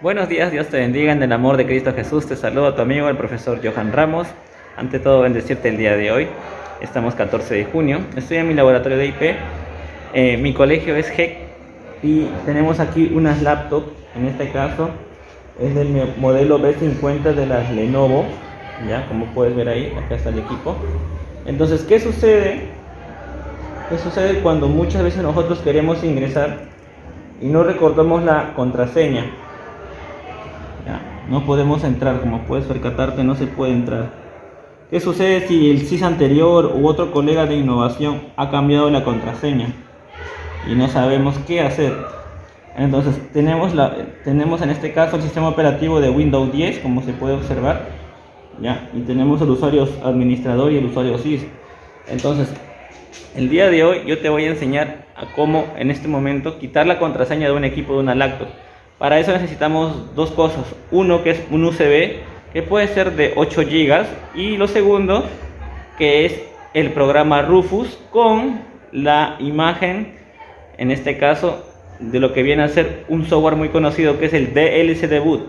Buenos días, Dios te bendiga en el amor de Cristo Jesús. Te saludo a tu amigo el profesor Johan Ramos. Ante todo, bendecirte el día de hoy. Estamos 14 de junio. Estoy en mi laboratorio de IP. Eh, mi colegio es GEC y tenemos aquí unas laptops. En este caso es del modelo B50 de las Lenovo. Ya, como puedes ver ahí, acá está el equipo. Entonces, ¿qué sucede? ¿Qué sucede cuando muchas veces nosotros queremos ingresar y no recordamos la contraseña? No podemos entrar, como puedes percatarte, no se puede entrar. ¿Qué sucede si el CIS anterior u otro colega de innovación ha cambiado la contraseña y no sabemos qué hacer? Entonces tenemos, la, tenemos en este caso el sistema operativo de Windows 10, como se puede observar, ¿ya? y tenemos el usuario administrador y el usuario CIS. Entonces, el día de hoy yo te voy a enseñar a cómo en este momento quitar la contraseña de un equipo de una laptop. Para eso necesitamos dos cosas. Uno que es un USB que puede ser de 8 GB y lo segundo que es el programa Rufus con la imagen, en este caso, de lo que viene a ser un software muy conocido que es el DLC Debut,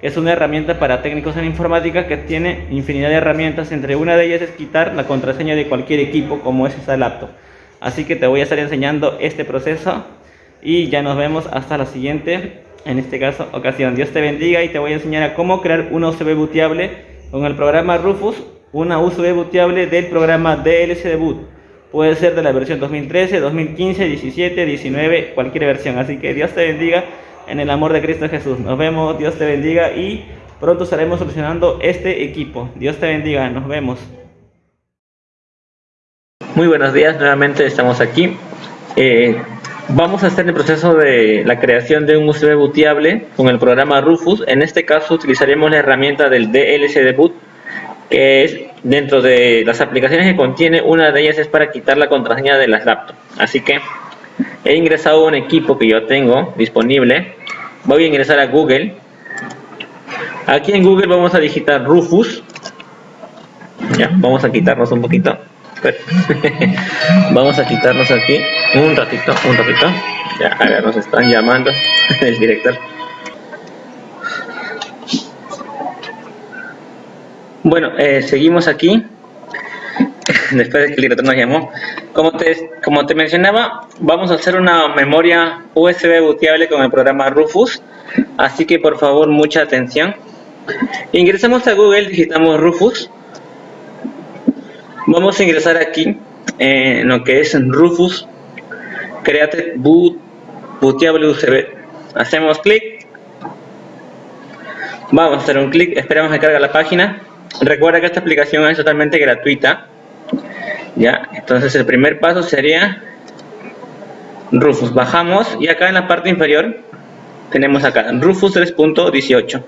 que es una herramienta para técnicos en informática que tiene infinidad de herramientas, entre una de ellas es quitar la contraseña de cualquier equipo como es esa laptop. Así que te voy a estar enseñando este proceso y ya nos vemos hasta la siguiente en este caso ocasión. Dios te bendiga y te voy a enseñar a cómo crear un USB booteable con el programa Rufus, una USB booteable del programa DLC Debut. Puede ser de la versión 2013, 2015, 17, 19, cualquier versión. Así que Dios te bendiga en el amor de Cristo Jesús. Nos vemos, Dios te bendiga y pronto estaremos solucionando este equipo. Dios te bendiga, nos vemos. Muy buenos días, nuevamente estamos aquí. Eh, Vamos a hacer el proceso de la creación de un USB booteable con el programa Rufus. En este caso utilizaremos la herramienta del DLC Debut, que es dentro de las aplicaciones que contiene, una de ellas es para quitar la contraseña de las laptops. Así que he ingresado un equipo que yo tengo disponible. Voy a ingresar a Google. Aquí en Google vamos a digitar Rufus. Ya, vamos a quitarnos un poquito. Vamos a quitarnos aquí un ratito, un ratito. Ya, a ver, nos están llamando el director. Bueno, eh, seguimos aquí. Después de que el director nos llamó. Como te, como te mencionaba, vamos a hacer una memoria USB booteable con el programa Rufus. Así que por favor, mucha atención. Ingresamos a Google, digitamos Rufus Vamos a ingresar aquí en lo que es Rufus Create Boot Bootable USB. Hacemos clic. Vamos a hacer un clic, esperamos que cargue la página. Recuerda que esta aplicación es totalmente gratuita. Ya, entonces el primer paso sería Rufus. Bajamos y acá en la parte inferior tenemos acá Rufus 3.18.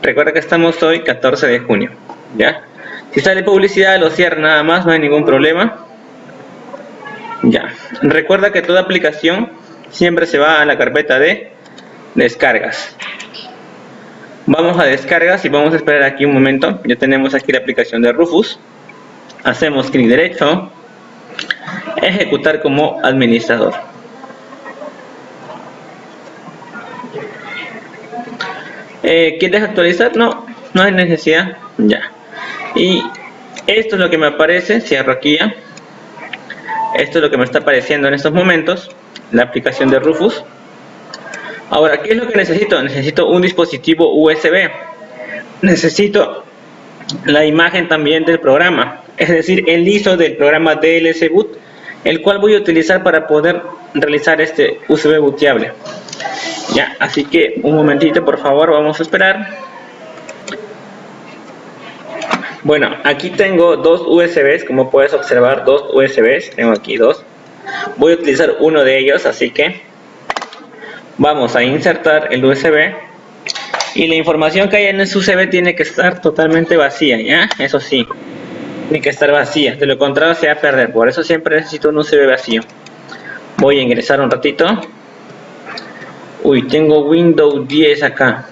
Recuerda que estamos hoy 14 de junio. Ya. Si sale publicidad, lo cierra nada más, no hay ningún problema. Ya. Recuerda que toda aplicación siempre se va a la carpeta de descargas. Vamos a descargas y vamos a esperar aquí un momento. Ya tenemos aquí la aplicación de Rufus. Hacemos clic derecho. Ejecutar como administrador. Eh, ¿Quieres actualizar? No, no hay necesidad. Ya y esto es lo que me aparece, cierro aquí ya. Esto es lo que me está apareciendo en estos momentos la aplicación de Rufus. Ahora, ¿qué es lo que necesito? necesito un dispositivo USB necesito la imagen también del programa es decir, el ISO del programa DLC Boot el cual voy a utilizar para poder realizar este USB booteable. Ya, así que un momentito por favor, vamos a esperar bueno, aquí tengo dos USBs, como puedes observar, dos USBs, tengo aquí dos. Voy a utilizar uno de ellos, así que vamos a insertar el USB y la información que hay en ese USB tiene que estar totalmente vacía, ¿ya? Eso sí, tiene que estar vacía, de lo contrario se va a perder, por eso siempre necesito un USB vacío. Voy a ingresar un ratito. Uy, tengo Windows 10 acá.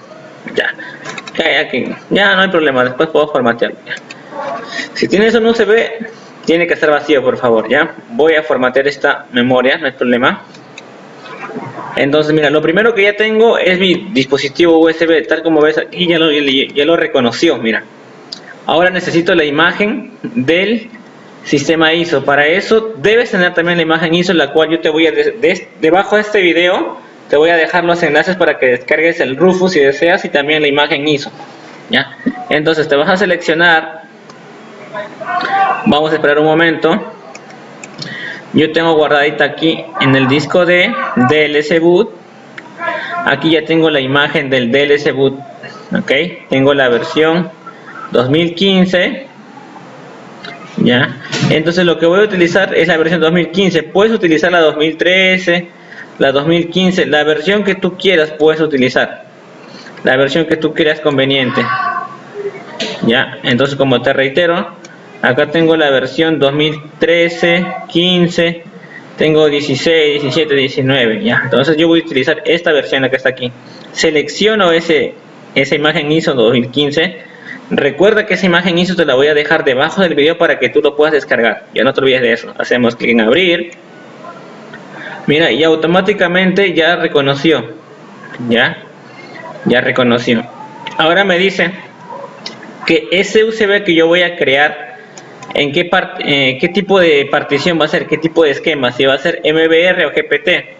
Ya, ya, no hay problema, después puedo formatearlo. Si tienes un USB, tiene que estar vacío, por favor, ¿ya? Voy a formatear esta memoria, no hay problema. Entonces, mira, lo primero que ya tengo es mi dispositivo USB, tal como ves aquí, ya lo, reconoció, mira. Ahora necesito la imagen del sistema ISO. Para eso debes tener también la imagen ISO, la cual yo te voy a, debajo de este video, te voy a dejar los enlaces para que descargues el Rufus si deseas y también la imagen ISO. ¿ya? Entonces te vas a seleccionar, vamos a esperar un momento. Yo tengo guardadita aquí en el disco de DLC boot. Aquí ya tengo la imagen del DLC boot. Ok, tengo la versión 2015 ya entonces lo que voy a utilizar es la versión 2015 puedes utilizar la 2013 la 2015 la versión que tú quieras puedes utilizar la versión que tú quieras conveniente ya entonces como te reitero acá tengo la versión 2013 15 tengo 16 17 19 ya entonces yo voy a utilizar esta versión que está aquí selecciono ese esa imagen ISO 2015 Recuerda que esa imagen ISO te la voy a dejar debajo del video para que tú lo puedas descargar. Ya no te olvides de eso. Hacemos clic en abrir. Mira, y automáticamente ya reconoció. Ya, ya reconoció. Ahora me dice que ese USB que yo voy a crear, en qué, eh, qué tipo de partición va a ser, qué tipo de esquema, si va a ser MBR o GPT.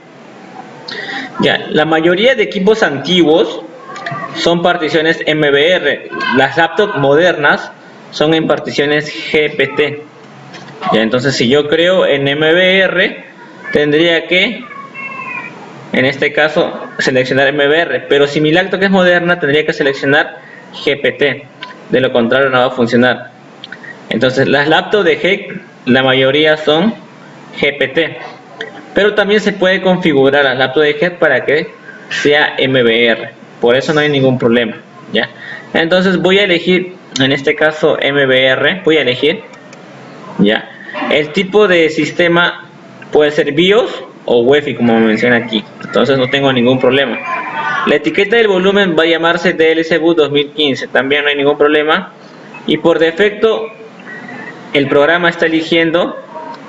Ya, la mayoría de equipos antiguos son particiones MBR. Las laptops modernas son en particiones GPT. Ya, entonces si yo creo en MBR, tendría que, en este caso, seleccionar MBR. Pero si mi laptop es moderna, tendría que seleccionar GPT. De lo contrario no va a funcionar. Entonces las laptops de GEC, la mayoría son GPT. Pero también se puede configurar las laptops de GEC para que sea MBR por eso no hay ningún problema ya entonces voy a elegir en este caso MBR voy a elegir ya el tipo de sistema puede ser BIOS o UEFI como menciona aquí entonces no tengo ningún problema la etiqueta del volumen va a llamarse DLC Boot 2015 también no hay ningún problema y por defecto el programa está eligiendo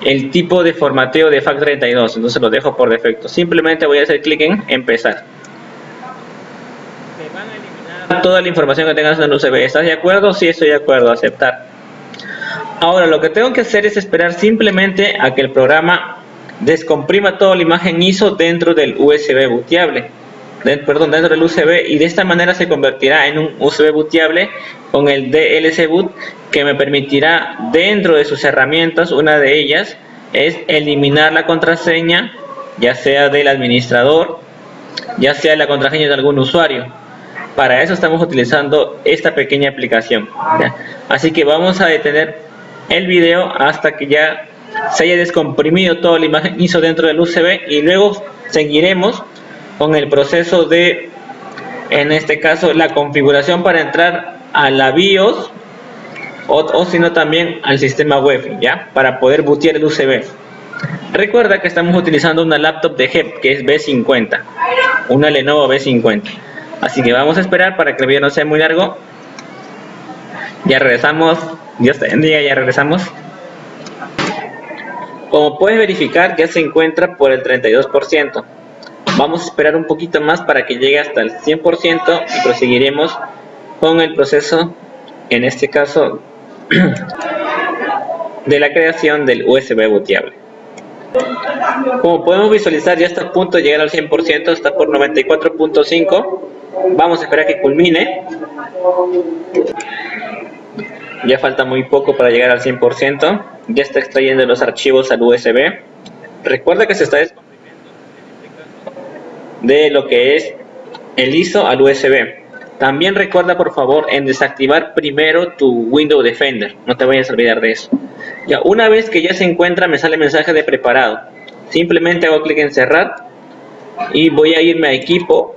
el tipo de formateo de FAT32 entonces lo dejo por defecto simplemente voy a hacer clic en empezar toda la información que tengas en el USB. ¿Estás de acuerdo? Sí, estoy de acuerdo, aceptar. Ahora lo que tengo que hacer es esperar simplemente a que el programa descomprima toda la imagen ISO dentro del USB booteable. perdón, dentro del USB y de esta manera se convertirá en un USB booteable con el DLC boot que me permitirá dentro de sus herramientas, una de ellas es eliminar la contraseña ya sea del administrador, ya sea la contraseña de algún usuario. Para eso estamos utilizando esta pequeña aplicación. Así que vamos a detener el video hasta que ya se haya descomprimido toda la imagen ISO dentro del USB y luego seguiremos con el proceso de, en este caso, la configuración para entrar a la BIOS o, o si no también al sistema web, ¿ya? Para poder bootear el USB. Recuerda que estamos utilizando una laptop de HEP que es B50, una Lenovo B50. Así que vamos a esperar para que el video no sea muy largo. Ya regresamos. Dios te bendiga, ya regresamos. Como puedes verificar, ya se encuentra por el 32%. Vamos a esperar un poquito más para que llegue hasta el 100% y proseguiremos con el proceso, en este caso, de la creación del USB booteable. Como podemos visualizar, ya está a punto de llegar al 100%, está por 94.5 Vamos a esperar que culmine. Ya falta muy poco para llegar al 100%. Ya está extrayendo los archivos al USB. Recuerda que se está de lo que es el ISO al USB. También recuerda por favor en desactivar primero tu Windows Defender. No te vayas a olvidar de eso. Ya una vez que ya se encuentra me sale mensaje de preparado. Simplemente hago clic en cerrar y voy a irme a equipo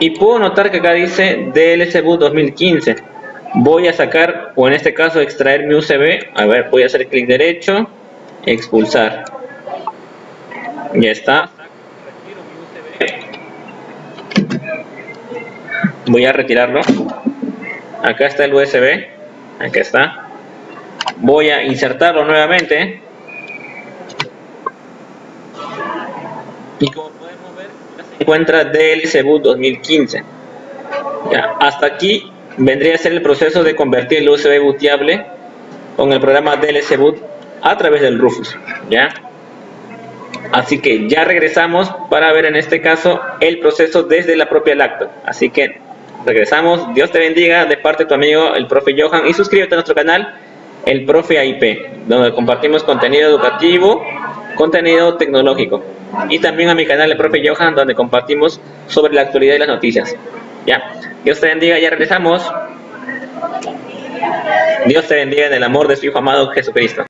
y puedo notar que acá dice DLC Boot 2015 voy a sacar o en este caso extraer mi USB a ver voy a hacer clic derecho expulsar. Ya está. Voy a retirarlo. Acá está el USB acá está. Voy a insertarlo nuevamente. Y como podemos ver, se encuentra DLC Boot 2015. Ya, hasta aquí vendría a ser el proceso de convertir el USB booteable con el programa DLC Boot a través del Rufus. ¿ya? Así que ya regresamos para ver en este caso el proceso desde la propia laptop. Así que regresamos. Dios te bendiga de parte de tu amigo el profe Johan y suscríbete a nuestro canal el profe AIP, donde compartimos contenido educativo, contenido tecnológico. Y también a mi canal el profe Johan, donde compartimos sobre la actualidad y las noticias. Ya, Dios te bendiga, ya regresamos. Dios te bendiga en el amor de su Hijo amado Jesucristo.